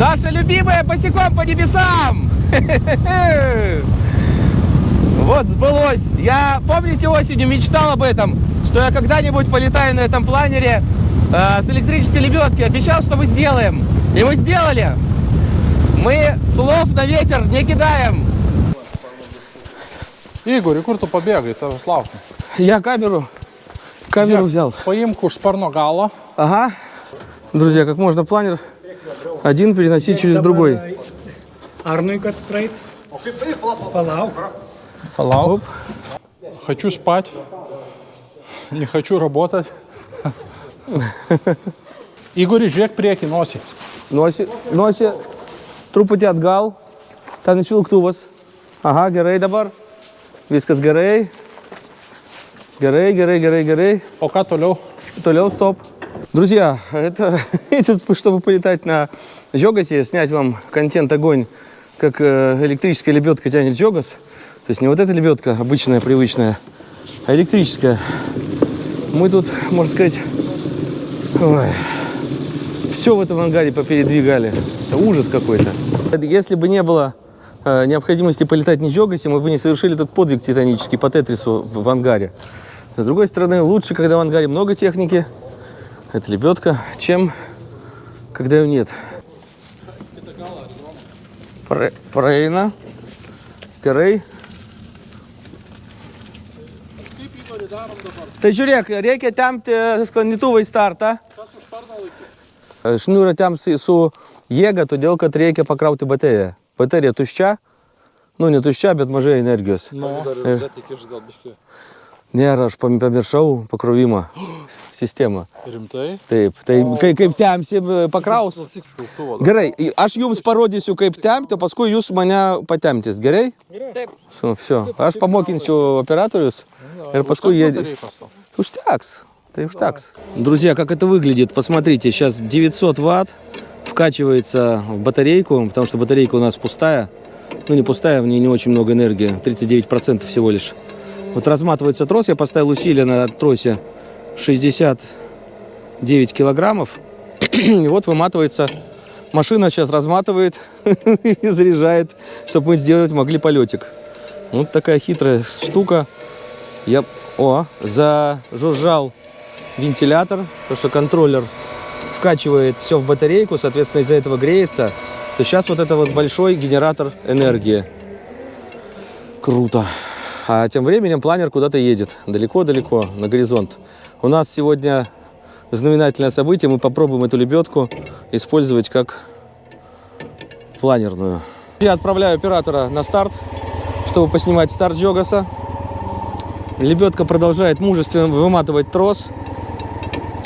Наша любимая босиком по небесам! Вот, сбылось. Я, помните, осенью мечтал об этом, что я когда-нибудь полетаю на этом планере э, с электрической лебедки. Обещал, что мы сделаем. И мы сделали. Мы слов на ветер не кидаем. Ігор, kur tu pabėgai, tavęs laukia. Я камеру, камеру взял. Paimk už sparno galo. Ага. Друзья, как можно планер один переносить через другой. Arnui, kad praeit. Palauk. Palauk. Хочу спать. Не хочу работать. Igori, žiūrėk priekį nosį. Носи, носи, truputį atgal. Ten išvilktuvas. Aha, gerai dabar. Viskas gerai. Gerai, gerai, gerai, gerai. O ką toliau? Тулел, стоп. Друзья, это, это чтобы полетать на Жогасе, снять вам контент огонь, как э, электрическая лебедка тянет Жогас. То есть не вот эта лебедка обычная, привычная, а электрическая. Мы тут, можно сказать, все в этом ангаре попередвигали. Это ужас какой-то. Если бы не было э, необходимости полетать на Жогасе, мы бы не совершили этот подвиг титанический по Тетрису в, в ангаре. С другой стороны, лучше, когда в ангаре много техники, это лебедка, чем когда ее нет. Пре- Прейна, Gerai. Tai žiūrėk, reikia tempti sklandytuvą į startą. Šniūrą temsi su jėga, todėl kad reikia pakrauti bateriją. Baterija tuščia, nu ne tuščia, bet mažai energijos. Nėra, aš pam- pamiršau pakrovimą Sistemą. Rimtai? Taip, tai kai, kaip temsi pakraus. Gerai, aš jums parodysiu, kaip tempti, o paskui jūs mane patemptis, gerai? Taip. Все, aš pamokinsiu operatorius ir paskui jie... Да и уштякс. Друзья, как это выглядит, посмотрите, сейчас 900 ватт вкачивается в батарейку, потому что батарейка у нас пустая. Ну, не пустая, в ней не очень много энергии, 39% всего лишь. Вот разматывается трос, я поставил усилие на тросе 69 килограммов. И вот выматывается. Машина сейчас разматывает и заряжает, чтобы мы сделать могли полетик. Вот такая хитрая штука. Я, о, зажужжал вентилятор, потому что контроллер вкачивает все в батарейку, соответственно, из-за этого греется. То сейчас вот это вот большой генератор энергии. Круто. А тем временем планер куда-то едет. Далеко-далеко, на горизонт. У нас сегодня знаменательное событие. Мы попробуем эту лебедку использовать как планерную. Я отправляю оператора на старт, чтобы поснимать старт Джогаса. Лебедка продолжает мужественно выматывать трос.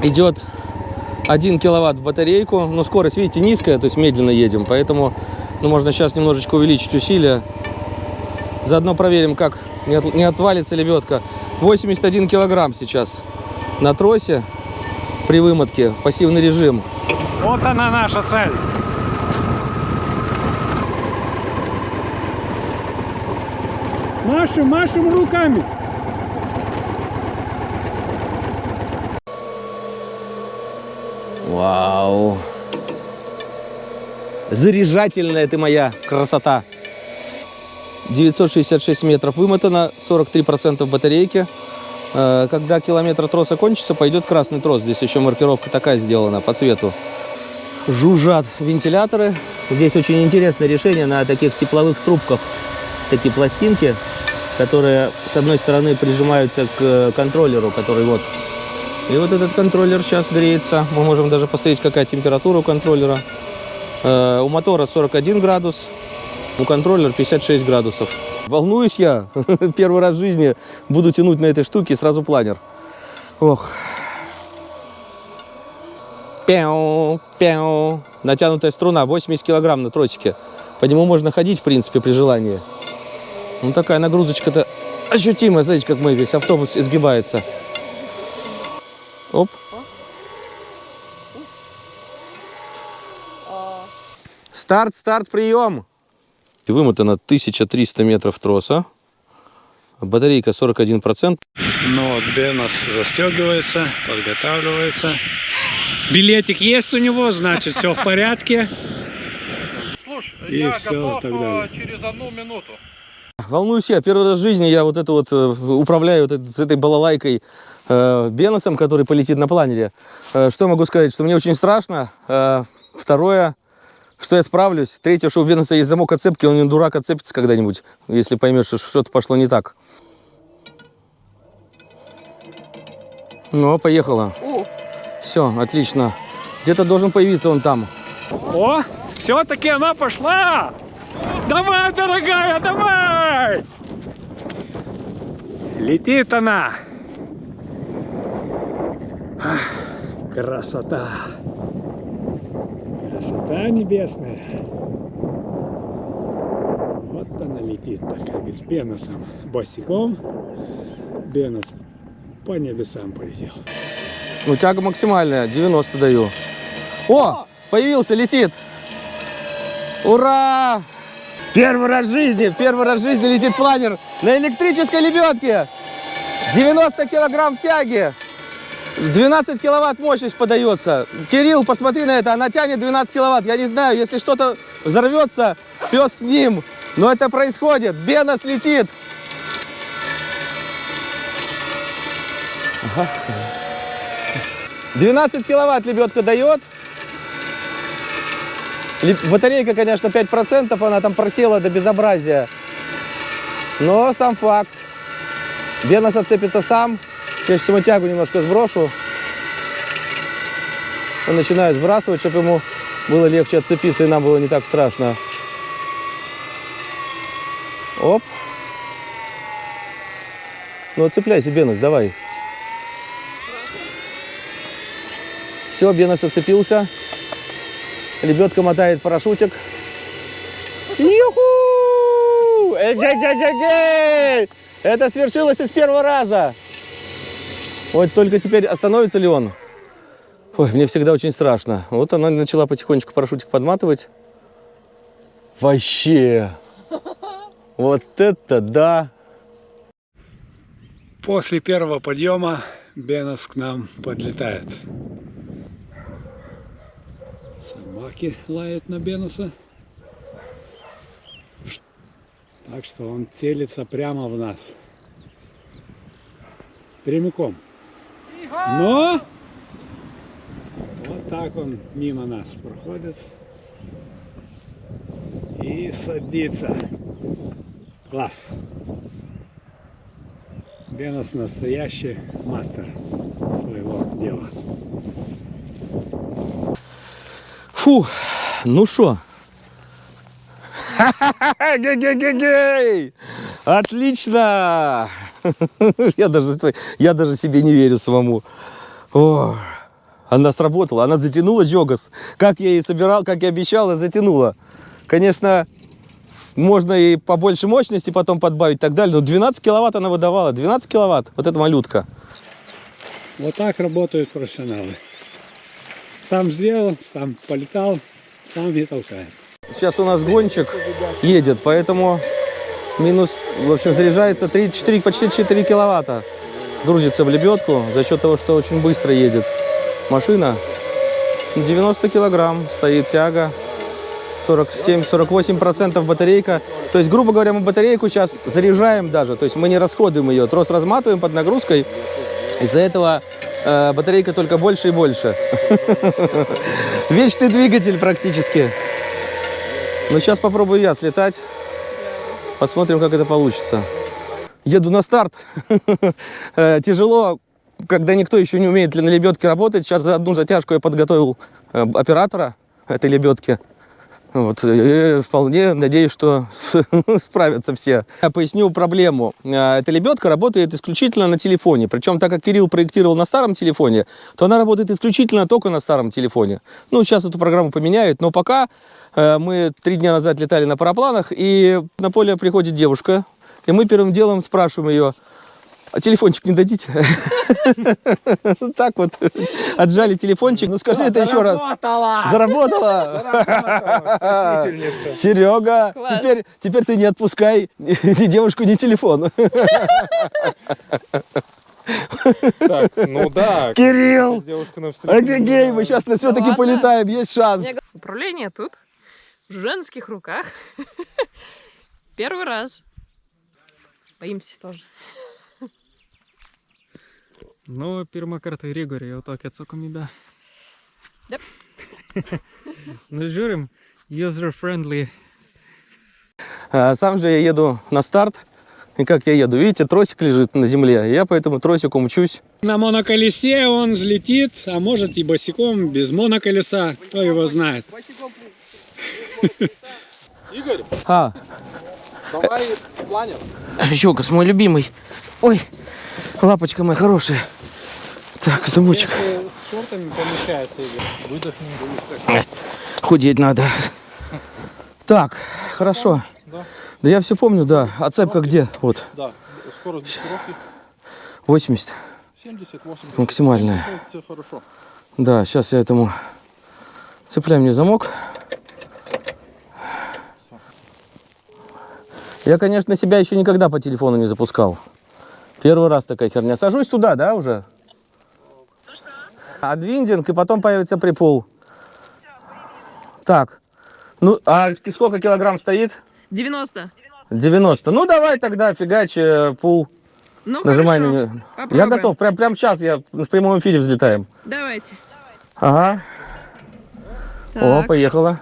Идет 1 киловатт в батарейку. Но скорость, видите, низкая, то есть медленно едем. Поэтому ну, можно сейчас немножечко увеличить усилия. Заодно проверим, как не, от- не отвалится лебедка. 81 килограмм сейчас на тросе при вымотке. Пассивный режим. Вот она наша цель. Машем, машем руками. Вау. Заряжательная ты моя красота. 966 метров вымотано, 43% батарейки. Э, Когда километр троса кончится, пойдет красный трос. Здесь еще маркировка такая сделана по цвету. Жужжат вентиляторы. Здесь очень интересное решение на таких тепловых трубках. Такие пластинки, которые с одной стороны прижимаются к контроллеру, который вот и вот этот контроллер сейчас греется. Мы можем даже посмотреть, какая температура у контроллера. Э, у мотора 41 градус, у контроллера 56 градусов. Волнуюсь я. Первый раз в жизни буду тянуть на этой штуке сразу планер. Ох. Пяу, пяу. Натянутая струна, 80 килограмм на тросике. По нему можно ходить, в принципе, при желании. Ну, такая нагрузочка-то ощутимая. Смотрите, как мы весь автобус изгибается. Оп. Старт, старт, прием. Вымотано 1300 метров троса. Батарейка 41%. Ну, вот Бен у нас застегивается, подготавливается. Билетик есть у него, значит, все в порядке. Илюш, И я всё, готов э, через одну минуту. Волнуюсь я. Первый раз в жизни я вот это вот э, управляю вот с этой балалайкой э, Беносом, который полетит на планере. Э, что могу сказать? Что мне очень страшно. Э, второе, что я справлюсь. Третье, что у Беноса есть замок отцепки, он не дурак отцепится когда-нибудь, если поймет, что что-то пошло не так. Ну, поехала. Все, отлично. Где-то должен появиться он там. О, все-таки она пошла! Давай, дорогая, давай! Летит она! Ах, Красота! Красота небесная! Вот она летит такая, с Беносом босиком. Бенос по небесам полетел. Ну, тяга максимальная, 90 даю. О, появился, летит. Ура! Первый раз в жизни, первый раз в жизни летит планер на электрической лебедке. 90 килограмм тяги. 12 киловатт мощность подается. Кирилл, посмотри на это, она тянет 12 киловатт. Я не знаю, если что-то взорвется, пес с ним. Но это происходит. Бенос летит. 12 киловатт лебедка дает. Батарейка, конечно, 5%, она там просела до безобразия. Но сам факт. Бенос отцепится сам. Я сейчас ему тягу немножко сброшу. Он начинает сбрасывать, чтобы ему было легче отцепиться и нам было не так страшно. Оп. Ну, отцепляйся, Бенос, давай. Все, Бенос отцепился. Лебедка мотает парашютик. Юху! Эй-гей-гей-гей-гей! Это свершилось из первого раза. Вот только теперь остановится ли он? Ой, мне всегда очень страшно. Вот она начала потихонечку парашютик подматывать. Вообще. Вот это да. После первого подъема Бенос к нам подлетает. Собаки лают на Беноса. Так что он целится прямо в нас. Прямиком. Но вот так он мимо нас проходит и садится. Класс. Бенос настоящий мастер своего дела. Фу, ну что? Ге-ге-ге-гей! Отлично! Я даже, я даже себе не верю самому. О, она сработала, она затянула Джогас. Как я и собирал, как я обещал, затянула. Конечно, можно и побольше мощности потом подбавить и так далее. Но 12 киловатт она выдавала. 12 киловатт. Вот эта малютка. Вот так работают профессионалы. Сам сделал, сам полетал, сам и толкает. Сейчас у нас гонщик едет, поэтому минус, в общем, заряжается 3, 4, почти 4 киловатта. Грузится в лебедку за счет того, что очень быстро едет машина. 90 килограмм стоит тяга. 47-48% батарейка. То есть, грубо говоря, мы батарейку сейчас заряжаем даже. То есть мы не расходуем ее. Трос разматываем под нагрузкой. Из-за этого э, батарейка только больше и больше. Вечный двигатель практически. Ну, сейчас попробую я слетать. Посмотрим, как это получится. Еду на старт. Э, Тяжело, когда никто еще не умеет на лебедке работать. Сейчас за одну затяжку я подготовил э, оператора этой лебедки. Вот, и вполне надеюсь, что справятся все. Я поясню проблему. Э, Эта лебедка работает исключительно на телефоне. Причем, так как Кирилл проектировал на старом телефоне, то она работает исключительно только на старом телефоне. Ну, сейчас эту программу поменяют, но пока э, мы три дня назад летали на парапланах, и на поле приходит девушка, и мы первым делом спрашиваем ее, а телефончик не дадите? Так вот, отжали телефончик. Ну скажи это еще раз. Заработала! Серега, теперь, теперь ты не отпускай ни девушку, ни телефон. Так, ну да. Кирилл! Эгегей, мы сейчас все-таки полетаем, есть шанс. Управление тут. в женских руках. Первый раз. Боимся тоже. Ну, pirmą kartą Rygorį jau tokia atsakomybė. Yep. nu, žiūrim, user-friendly. А Сам же я еду на старт. И как я еду? Видите, тросик лежит на земле. Я по этому тросику мчусь. На моноколесе он взлетит, а может и босиком, без моноколеса, кто его знает. А, Давай планер. Щелкас, мой любимый. Ой, лапочка моя хорошая. Так, замочек. С шортами помещается, Игорь. Выдохни. Худеть надо. Так, хорошо. Да. Да я все помню, да. А цепка где? Вот, Да. Скорость блокировки 80. 70-80. Максимальная. Это хорошо. Да, сейчас я этому цепляю мне замок. Я, конечно, себя еще никогда по телефону не запускал. Первый раз такая херня. Сажусь туда, да, уже? Адвиндинг, и потом появится припол. Так. Ну, а сколько килограмм стоит? 90. 90. Ну, давай тогда фигач, э, пул. Ну, Нажимай хорошо. на нее. Я готов. Прям, прям сейчас я в прямом эфире взлетаем. Давайте. Ага. О, Так, поехала.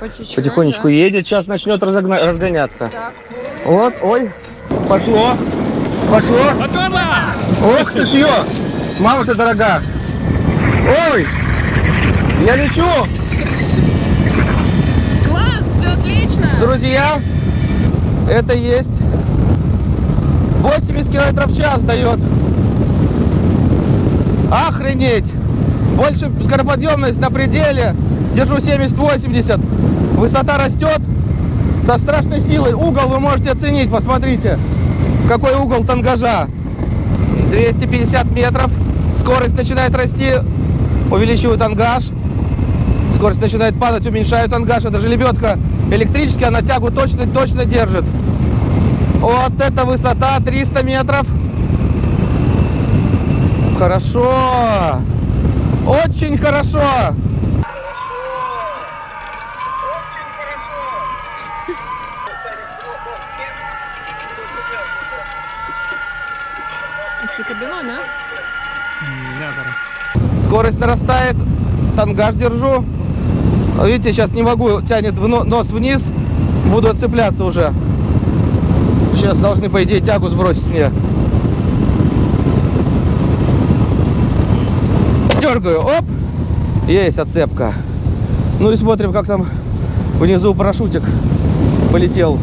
по Потихонечку да. едет, сейчас начнет разогна- разгоняться. Так. Вот, ой, пошло, пошло. Ох ты ж ё, мама ты дорога. Ой, я лечу. Класс, все отлично. Друзья, это есть 80 километров в час дает. Охренеть. Больше скороподъемность на пределе. Держу 70-80. Высота растет со страшной силой. Угол вы можете оценить, посмотрите. Какой угол тангажа. 250 метров. Скорость начинает расти. Увеличиваю тангаж. Скорость начинает падать, уменьшаю тангаж. Это же лебедка электрическая, она тягу точно-точно держит. Вот это высота 300 метров. Хорошо. Очень хорошо. Це кабіно, да? Скорость нарастает. Тангаж держу. Видите, сейчас не могу. Тянет в но- нос вниз. Буду отцепляться уже. Сейчас должны, по идее, тягу сбросить мне. Дергаю. Оп. Есть отцепка. Ну и смотрим, как там внизу парашютик полетел.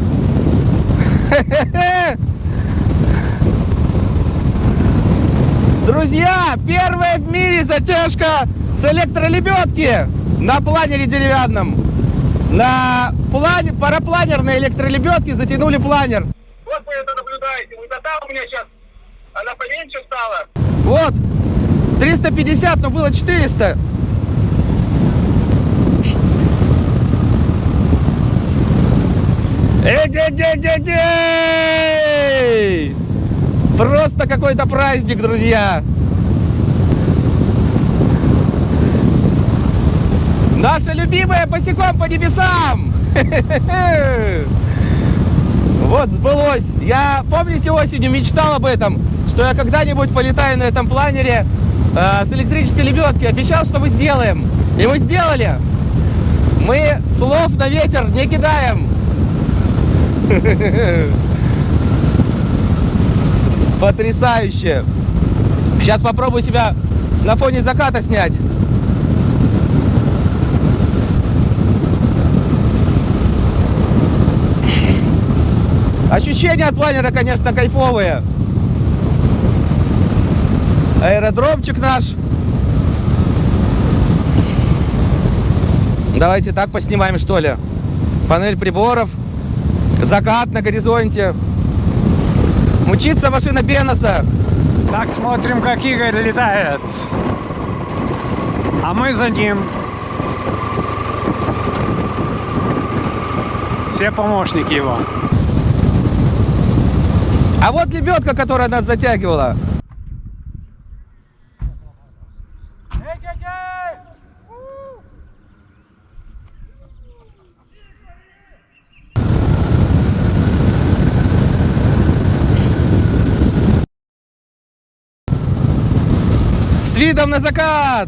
Друзья, первая в мире затяжка с электролебедки на планере деревянном. На плане, парапланерной электролебедке затянули планер. Вот вы это наблюдаете. Высота у меня сейчас, она поменьше стала. Вот, 350, но было 400. Эй-ге-ге-ге-гей! Просто какой-то праздник, друзья! Наша любимая босиком по небесам! Вот, сбылось. Я, помните, осенью мечтал об этом, что я когда-нибудь полетаю на этом планере э, с электрической лебедки. Обещал, что мы сделаем. И мы сделали. Мы слов на ветер не кидаем. Потрясающе. Сейчас попробую себя на фоне заката снять. Ощущения от планера, конечно, кайфовые. Аэродромчик наш. Давайте так поснимаем, что ли. Панель приборов. Закат на горизонте. Мчится машина Беноса. Так смотрим, как Игорь летает. А мы за ним. Все помощники его. А вот лебедка, которая нас затягивала. С видом на закат!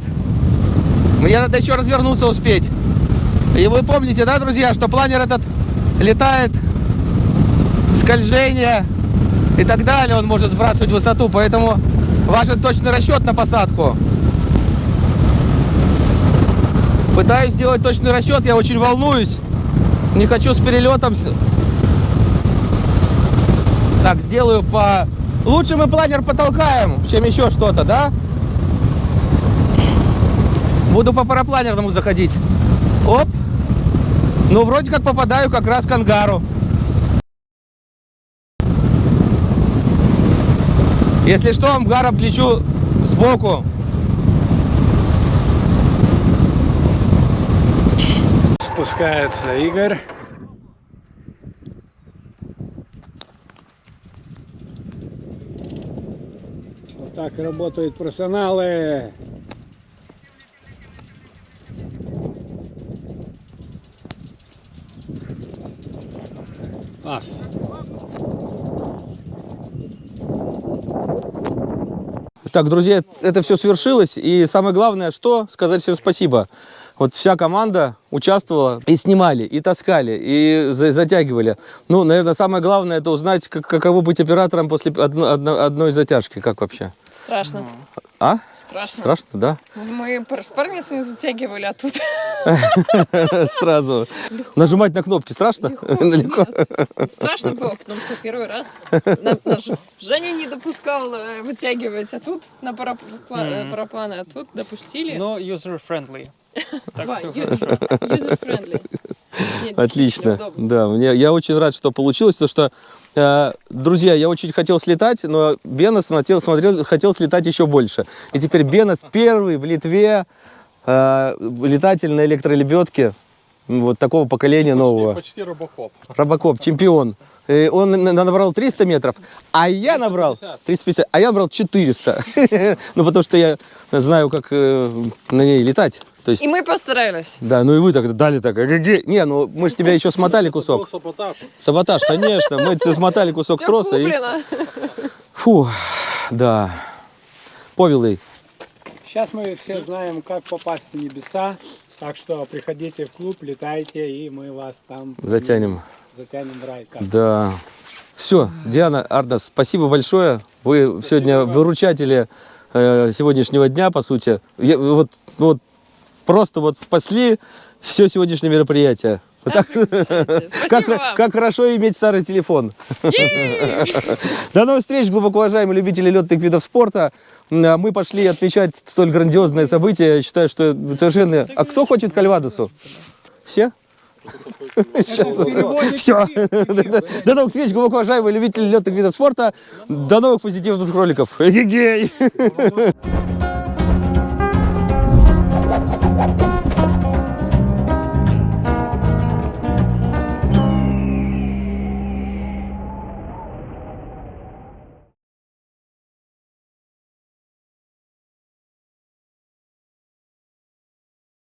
Мне надо еще развернуться успеть. И вы помните, да, друзья, что планер этот летает, скольжение и так далее, он может сбрасывать высоту, поэтому важен точный расчет на посадку. Пытаюсь сделать точный расчет, я очень волнуюсь. Не хочу с перелетом. Так, сделаю по... Лучше мы планер потолкаем, чем еще что-то, да? Буду по парапланерному заходить. Оп. Ну, вроде как попадаю как раз к ангару. Если что, ангаром плечу сбоку. Спускается Игорь. Вот так работают профессионалы. Класс. Так, друзья, это все свершилось. И самое главное, что сказать всем спасибо. Вот вся команда участвовала и снимали, и таскали, и за- затягивали. Ну, наверное, самое главное это узнать, как- каково быть оператором после одно- одно- одной затяжки. Как вообще? Страшно. А? Страшно. Страшно, да? Мы с парницами затягивали, а тут Сразу. Нажимать на кнопки страшно? Легко. страшно было, потому что первый раз Женя не допускал э, вытягивать, а тут на э, парапланы, а тут допустили. Но user-friendly. Так все хорошо. Нет, Отлично. Да, мне, я очень рад, что получилось, потому что, э, друзья, я очень хотел слетать, но Бена смотрел, смотрел, хотел слетать еще больше. И теперь Бенас первый в Литве э, летатель на электролебедке вот такого поколения нового. Почти робокоп. Робокоп, чемпион. И он на- на- набрал 300 метров, а я набрал 350, а я набрал 400. Ну, потому что я знаю, как э, на ней летать. То есть, И мы постарались. да, ну и вы тогда дали так. эге-ге. Не, ну мы же тебя еще смотали кусок. саботаж. Саботаж, конечно. Мы тебе смотали кусок Все троса. И... куплено. Фу, да. Повелый. Сейчас мы все знаем, как попасть в небеса. Так что приходите в клуб, летайте, и мы вас там Затянем. затянем в рай. Как Да. Все, Диана, Ардас, спасибо большое. Вы сегодня выручатели э, сегодняшнего дня, по сути. Я- вот, вот просто вот спасли все сегодняшнее мероприятие. Так- как, как хорошо иметь старый телефон. До новых встреч, глубоко уважаемые любители летных видов спорта. А Мы пошли отмечать столь грандиозное событие. Я считаю, что совершенно... А кто хочет кальвадосу? Все? Все. До новых встреч, глубоко уважаемые любители летных видов спорта. До новых позитивных роликов. Эгегей!